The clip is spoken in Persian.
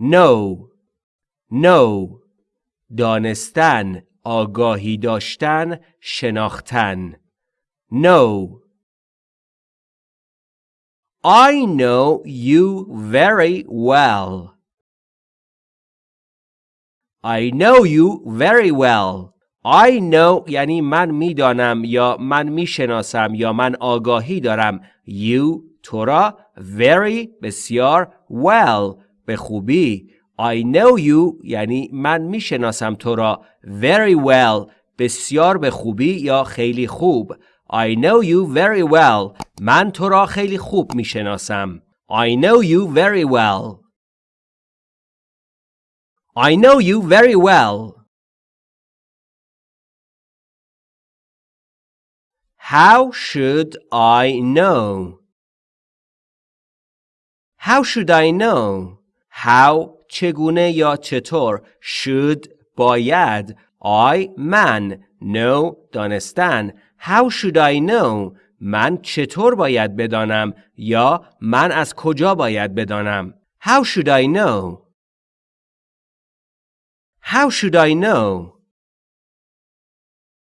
know know دانستن آگاهی داشتن شناختن. Know I know you very well. I know you very well. I know یعنی من می‌دانم یا من می‌شناسم یا من آگاهی دارم. You تو را very بسیار well. به خوبی I know you یعنی من می‌شناسم تو را very well بسیار به خوبی یا خیلی خوب I know you very well من تو را خیلی خوب می‌شناسم I know you very well I know you very well How should I know? How should I know? How چگونه یا چطور should باید I من know دانستن. How should I know? من چطور باید بدانم؟ یا من از کجا باید بدانم؟ How should I know? How should I know?